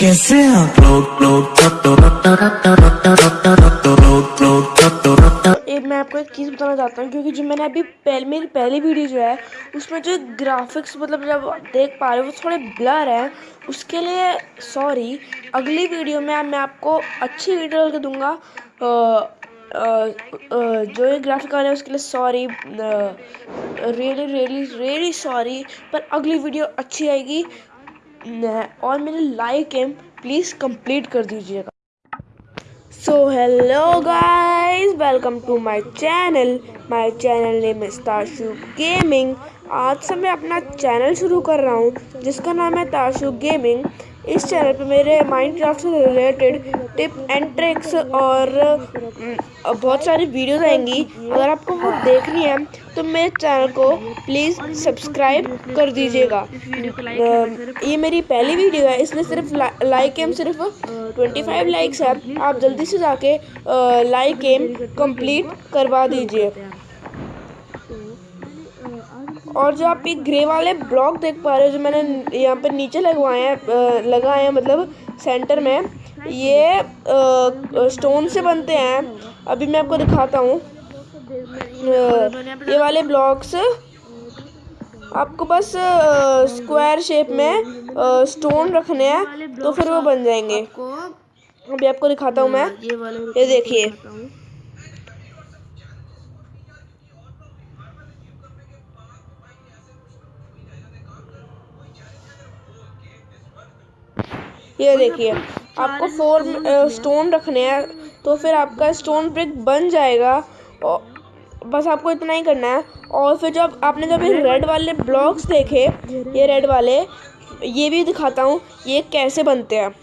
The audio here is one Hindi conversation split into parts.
कैसे आप लोग? लोग एक मैं आपको एक चीज़ बताना चाहता हूँ, क्योंकि जो मैंने अभी पहले, मेरी पहली वीडियो जो है, उसमें जो ग्राफिक्स मतलब जब देख पा रहे हो, वो थोड़े ब्लर हैं। उसके लिए सॉरी अगली वीडियो में मैं आपको अच्छी वीडियो करके दूँगा। जो ये ग्राफिक वाले उसके लिए sorry really really really sorry पर अगली वीडियो अच्छी आएगी। और मेरे लाइक एम प्लीज़ कंप्लीट कर दीजिएगा। So hello guys welcome to my channel my channel name is Tashu gaming आज से मैं अपना चैनल शुरू कर रहा हूँ, जिसका नाम है ताशु गेमिंग इस चैनल पे मेरे माइनक्राफ्ट से रिलेटेड टिप एंड ट्रिक्स और बहुत सारी वीडियोस आएँगी। अगर आपको वो देखनी है तो मेरे चैनल को प्लीज़ सब्सक्राइब कर दीजिएगा। ये मेरी पहली वीडियो है इसमें सिर्फ़ लाइक एम सिर्फ़ 25 लाइक्स है। आप जल्दी से जाके लाइक एम कंप्लीट करवा दीजिए। और जो आप ये ग्रे वाले ब्लॉक देख पा रहे हो जो मैंने यहाँ पे नीचे लगवाए हैं लगाए हैं मतलब सेंटर में ये स्टोन से बनते हैं। अभी मैं आपको दिखाता हूँ। ये वाले ब्लॉक्स आपको बस स्क्वायर शेप में स्टोन रखने हैं तो फिर वो बन जाएँगे। अभी आपको दिखाता हूँ मैं। ये देखिए। ये देखिए आपको फोर स्टोन रखने हैं तो फिर आपका स्टोन ब्रिक बन जाएगा। और बस आपको इतना ही करना है। और फिर जब आपने जब ये रेड वाले ब्लॉक्स देखे ये रेड वाले ये भी दिखाता हूँ ये कैसे बनते हैं।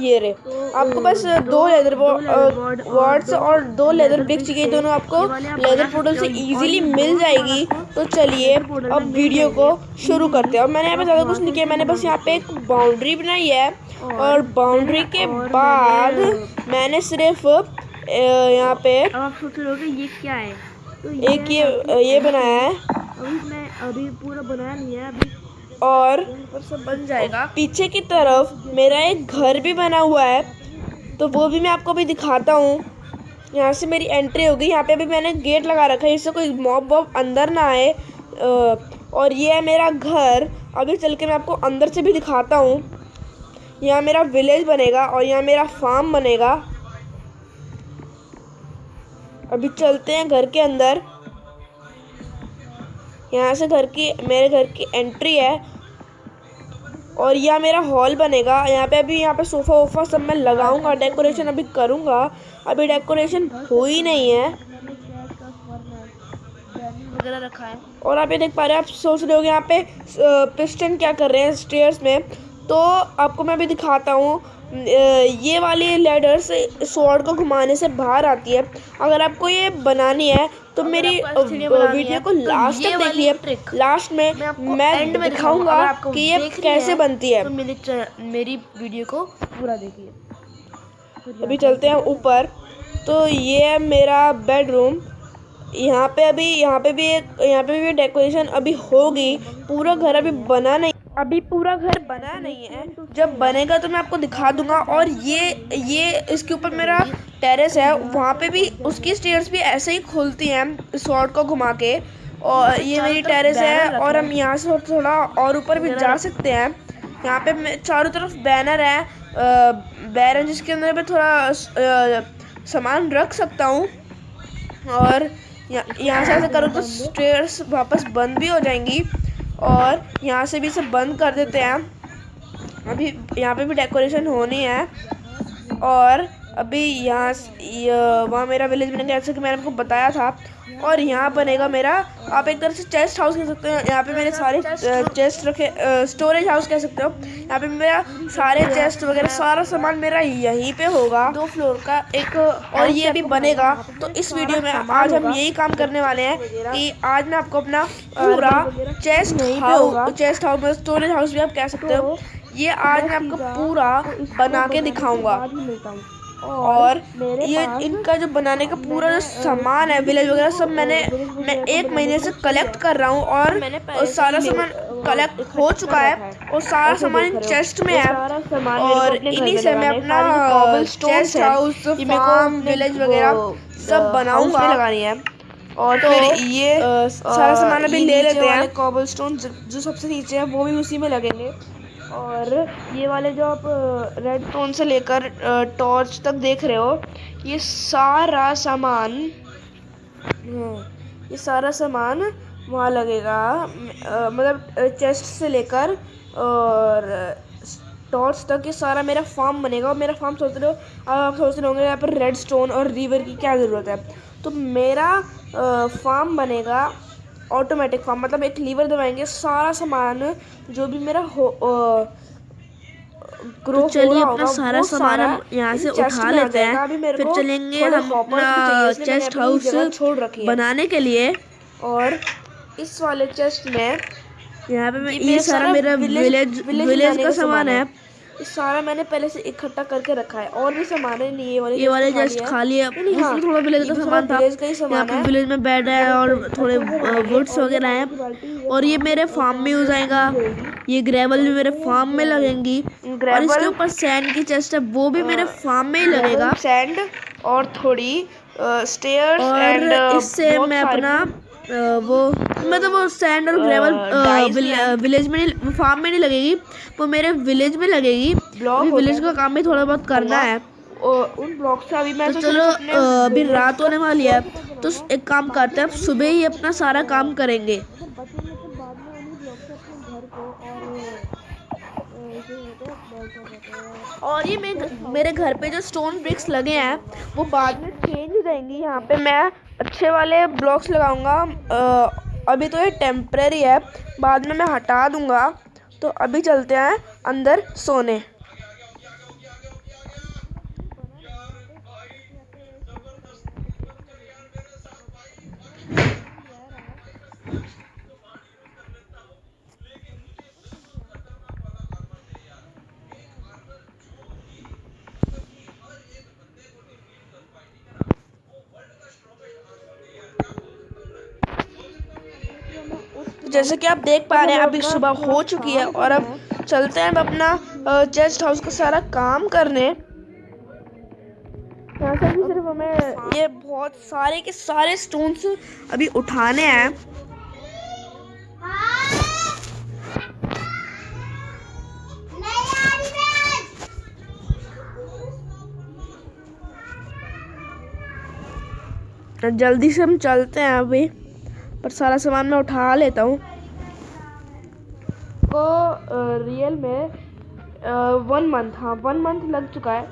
ये रे आपको बस दो लेदर वार्ड्स और दो लेदर ब्रिक चाहिए दोनों आपको लेदर पोर्टल से इजीली मिल जाएगी। तो चलिए अब वीडियो को शुरू करते हैं। और मैंने यहाँ पे ज़्यादा कुछ नहीं किया मैंने बस यहाँ पे एक बाउंड्री बनाई है। और बाउंड्री के बाद मैंने सिर्फ़ यहाँ पे आप सोच रहे ये क्या है? तो ये एक ये ये बनाया है। अभी मैं अभी पूरा बनाया नहीं है अभी और सब बन जाएगा। पीछे की तरफ़ मेरा एक घर भी बना हुआ है तो वो भी मैं आपको अभी दिखाता हूँ। यहाँ से मेरी एंट्री हो गई यहाँ पे अभी मैंने गेट लगा रखा है इससे कोई मॉब वॉब अंदर ना आए। और ये है मेरा घर। अभी चल के मैं आपको अंदर से भी दिखाता हूँ। यहाँ मेरा विलेज बनेगा और यहाँ मेरा फार्म बनेगा। अभी चलते हैं घर के अंदर। यहाँ से घर की मेरे घर की एंट्री है। और यह मेरा हॉल बनेगा। यहाँ पे अभी यहाँ पे सोफ़ा वोफ़ा सब मैं लगाऊँगा डेकोरेशन अभी करूँगा। अभी डेकोरेशन हुई नहीं है। वगैरह रखा है। और आप ये देख पा रहे हैं आप सोच रहे हो यहाँ पे पिस्टन क्या कर रहे हैं स्टेयर्स में। तो आपको मैं अभी दिखाता हूँ ये वाली लेडर्स स्वॉर्ड को घुमाने से बाहर आती है। अगर आपको ये बनानी है तो मेरी ऐसी सीढ़ियाँ बनानी वीडियो को तो लास्ट तक देखिए। लास्ट में मैं दिखाऊँगा कि ये कैसे बनती है। तो मेरी मेरी वीडियो को पूरा देखिए। अभी चलते हैं ऊपर। तो ये है मेरा बेडरूम यहाँ पे अभी यहाँ पे भी एक यहाँ पे भी डेकोरेशन अभी होगी। पूरा घर अभी बना नहीं अभी पूरा घर बना नहीं है। जब बनेगा तो मैं आपको दिखा दूँगा। और ये ये इसके ऊपर मेरा टेरेस है वहाँ पे भी उसकी स्टेयर्स भी ऐसे ही खुलती हैं शॉर्ट को घुमा के। और ये मेरी टेरेस है और हम यहाँ से थोड़ा और ऊपर भी जा सकते हैं। यहाँ पे चारों तरफ़ बैनर है बैनर जिसके अंदर मैं थोड़ा सामान रख सकता हूँ। और यहाँ यहाँ से ऐसे करो तो स्टेयर्स वापस बंद भी हो जाएँगी। और यहाँ से भी इसे बंद कर देते हैं। अभी यहाँ पे भी डेकोरेशन होनी है। और अभी यहाँ वहाँ मेरा विलेज बनेगा जैसे कि मैंने आपको बताया था। और यहाँ बनेगा मेरा आप एक तरह से चेस्ट हाउस कह सकते हो। यहाँ पे मेरे सारे चेस्ट रखे स्टोरेज हाउस कह सकते हो। यहाँ पे मेरा सारे चेस्ट वगैरह सारा सामान मेरा यहीं पे होगा। दो फ्लोर का एक और ये भी बनेगा। तो इस वीडियो में आज हम यही काम करने वाले हैं कि आज मैं आपको अपना पूरा chest house chest house storage house भी आप कह सकते हो। ये आज मैं आपको पूरा बना के दिखाऊँगा। और ये इनका जो बनाने का पूरा जो सामान है विलेज वगैरह सब मैंने मैं एक महीने से कलेक्ट कर रहा हूँ और सारा सामान कलेक्ट हो चुका है और सारा सामान हो। चेस्ट में है। और इन्हीं से मैं अपना चेस्ट हाउस फार्म विलेज वगैरह सब बनाऊँगा। लगानी है। और तो फिर ये सारा सामान अभी ले लेते हैं। कॉबल स्टोन जो सबसे नीचे है वो भी उसी में लगेंगे। और ये वाले जो आप रेड स्टोन से लेकर टॉर्च तक देख रहे हो ये सारा सामान हाँ, ये सारा सामान वहाँ लगेगा मतलब चेस्ट से लेकर और टॉर्च तक ये सारा मेरा फार्म बनेगा। और मेरा फार्म सोच रहे हो अब आप सोच रहे होंगे यहाँ पर रेड स्टोन और रिवर की क्या ज़रूरत है? तो मेरा फार्म बनेगा ऑटोमेटिक फार्म मतलब एक लीवर दबाएँगे सारा सामान जो भी मेरा हो ग्रो तो चलिए अपना सारा सामान हम यहाँ से उठा लेते हैं। फिर चलेंगे हम अपना चेस्ट हाउस छोड़ रखी बनाने के लिए। और इस वाले चेस्ट में यहाँ पे मैं ये सारा मेरा विलेज- विलेज का सामान है। सारा मैंने पहले से इकट्ठा करके रखा है। और भी सामान है नहीं ये वाले ये वाले जस्ट खाली है। नहीं, हाँ, थोड़ा विलेज का सामान था। ही यहाँ पे विलेज में बेड है और थोड़े वुड्स वगैरह हैं। और ये मेरे फार्म में यूज़ आएगा। ये ग्रेवल भी मेरे फार्म में लगेंगी। और इसके ऊपर सैंड की चेस्ट है। वो भी मेरे फार्म में ही लगेगा। सैंड और थोड़ी स्टेयर्स एंड इससे मैं अपना वो मतलब वो सैंड और ग्रेवल। विलेज में नहीं फार्म में नहीं लगेगी वो मेरे विलेज में लगेगी। ब्लॉक विलेज का काम भी थोड़ा बहुत करना है। उन ब्लॉक से अभी मैं तो तो चलो अभी रात होने वाली है। तो एक काम करते हैं सुबह ही अपना सारा काम करेंगे। और ये मैं मेरे घर पे जो स्टोन ब्रिक्स लगे हैं, वो बाद में चेंज हो जाएँगी यहाँ पे। मैं अच्छे वाले ब्लॉक्स लगाऊँगा। अभी तो ये टेम्प्रेरी है, बाद में मैं हटा दूँगा। तो अभी चलते हैं अंदर सोने। जैसे कि आप देख पा रहे हैं अभी सुबह हो चुकी है और अब चलते हैं अब अपना चेस्ट हाउस का सारा काम करने। यहाँ से भी सिर्फ़ हमें ये बहुत सारे के सारे स्टोन्स अभी उठाने हैं। तो जल्दी से हम चलते हैं अभी। पर सारा सामान मैं उठा लेता हूँ। को रियल में वन मंथ हाँ वन मंथ लग चुका है।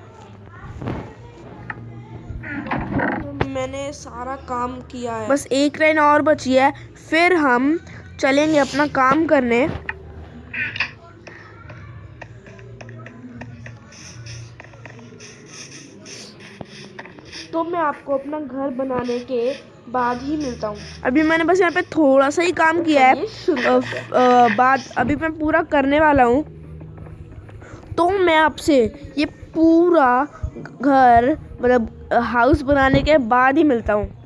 मैंने सारा काम किया है। बस एक लाइन और बची है। फिर हम चलेंगे अपना काम करने। तो मैं आपको अपना घर बनाने के बाद ही मिलता हूँ। अभी मैंने बस यहाँ पे थोड़ा सा ही काम किया है। बाद अभी मैं पूरा करने वाला हूँ। तो मैं आपसे ये पूरा घर मतलब हाउस बनाने के बाद ही मिलता हूँ।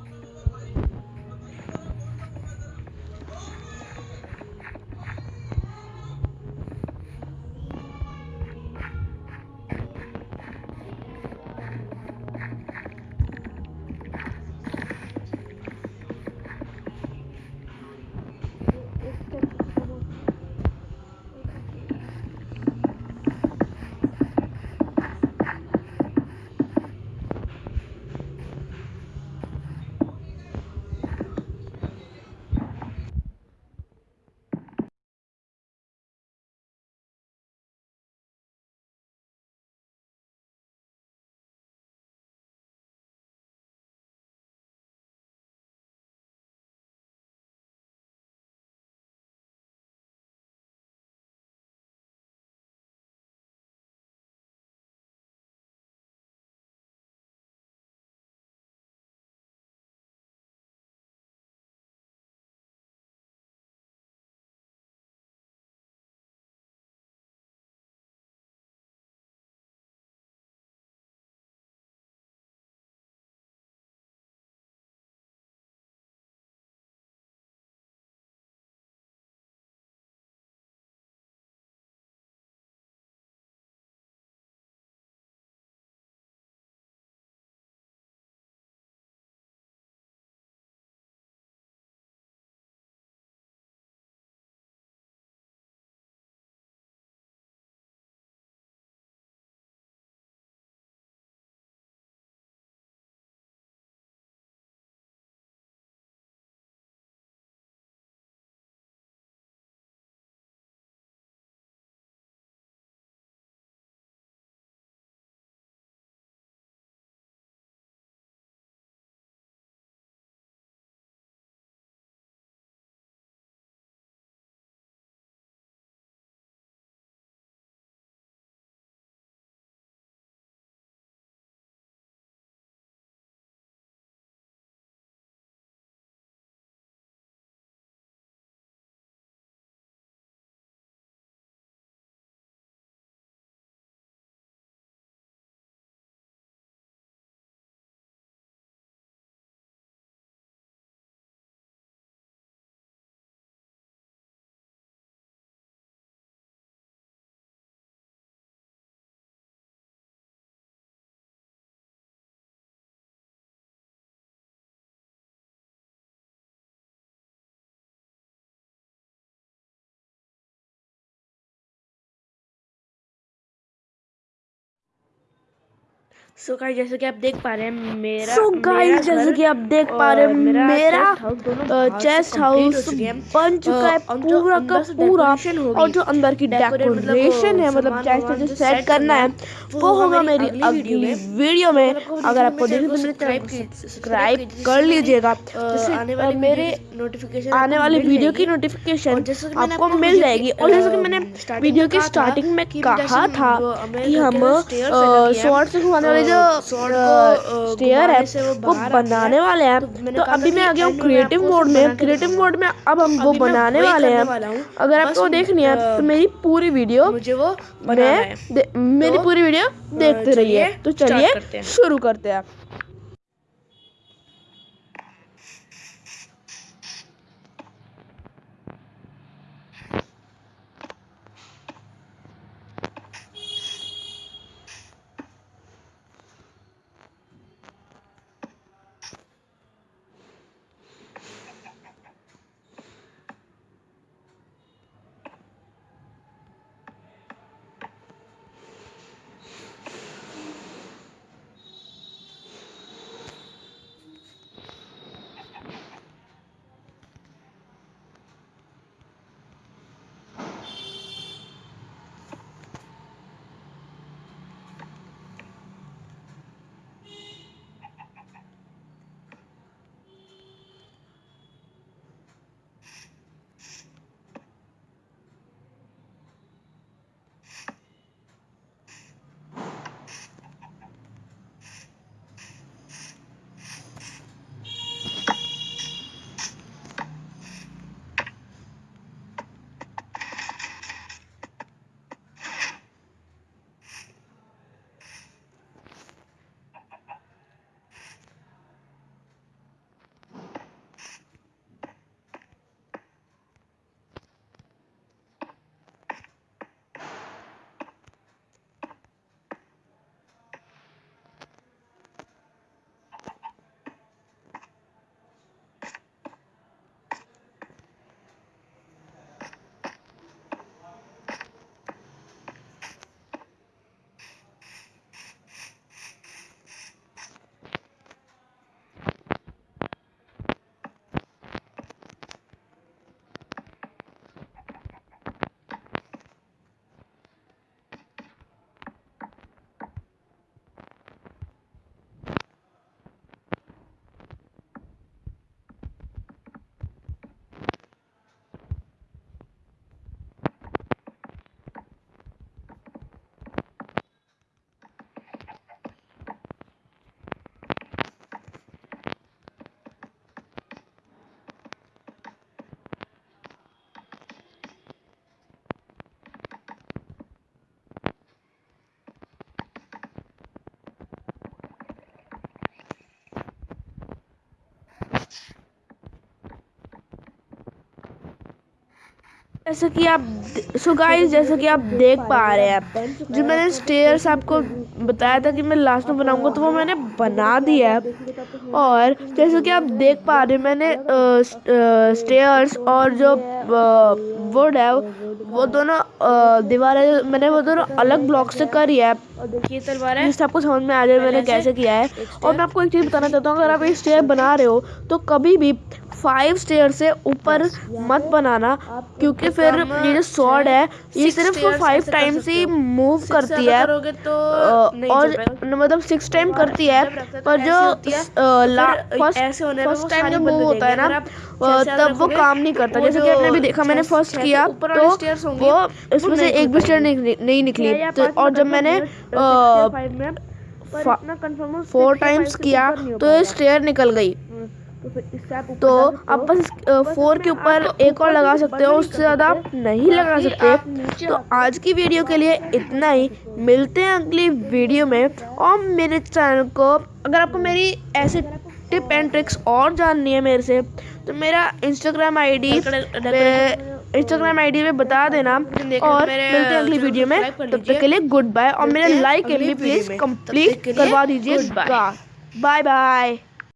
सो so, गाइस जैसे कि आप देख पा रहे हैं मेरा सो so गाइस जैसे कि आप देख पा रहे हैं मेरा चेस्ट हाउस बन चुका है पूरा का पूरा और जो अंदर की डेकोरेशन है मतलब चेस्ट जो सेट करना है वो होगा मेरी अगली वीडियो में। अगर आपको देखना तो मेरे सब्सक्राइब कर लीजिएगा। जैसे मेरे नोटिफिकेशन आने वाली वीडियो की नोटिफिकेशन आपको मिल जाएगी। और जैसे कि मैंने वीडियो की स्टार्टिंग में कहा था कि हम शॉर्ट से आने वाले जो स्टेयर है वो बनाने वाले हैं। तो अभी मैं आ गया हूँ क्रिएटिव मोड में। क्रिएटिव मोड में अब हम वो बनाने वाले हैं। अगर आपको देखनी है तो मेरी पूरी वीडियो मुझे वो मैं मेरी पूरी वीडियो देखते रहिए। तो चलिए शुरू करते हैं। जैसे कि आप सो गाइस जैसे कि आप देख पा रहे हैं जो मैंने स्टेयर्स आपको बताया था कि मैं लास्ट में बनाऊँगा तो वो मैंने बना दिया है। और जैसे कि आप देख पा रहे हैं मैंने स्टेयर्स और जो वुड है वो दोनों दीवार है मैंने वो दोनों अलग ब्लॉक से करी है। देखिए तलवार है? जिससे आपको समझ में आ जाए मैंने कैसे किया है। और मैं आपको एक चीज़ बताना चाहता हूँ अगर आप एक स्टेयर बना रहे हो तो कभी भी फाइव स्टेयर से ऊपर मत बनाना क्योंकि फिर ये जो सॉर्ड है ये सिर्फ़ फाइव टाइम्स ही मूव करती है। तो और मतलब सिक्स टाइम करती है पर जो फ़र्स्ट टाइम जब मूव होता है ना तब वो काम नहीं करता। जैसे कि आपने भी देखा मैंने फ़र्स्ट किया तो वो इसमें से एक भी स्टेयर नहीं निकली। तो और जब मैंने फोर टाइम्स किया तो ये स्टेयर निकल गई। तो आप बस फोर के ऊपर एक और लगा सकते हो उससे ज़्यादा आप नहीं लगा सकते। तो आज की वीडियो के लिए इतना ही। मिलते हैं अगली वीडियो में और मेरे चैनल को अगर आपको मेरी ऐसे टिप एंड ट्रिक्स और जाननी है मेरे से तो मेरा इंस्टाग्राम आईडी इंस्टाग्राम आईडी पे बता देना और मिलते हैं अगली वीडियो में। तब तक के लिए गुड बाय और मेरे लाइक प्लीज़ कंप्लीट करवा दीजिए बाय बाय